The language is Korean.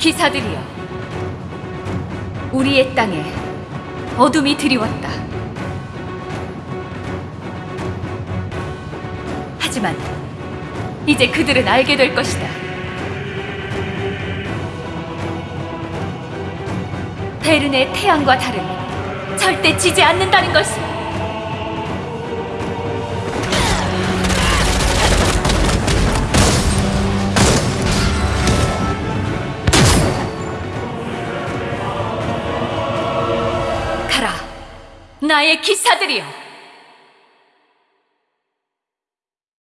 기사들이여, 우리의 땅에 어둠이 드리웠다. 하지만 이제 그들은 알게 될 것이다. 베른의 태양과 달은 절대 지지 않는다는 것을. 나의 기사들이여.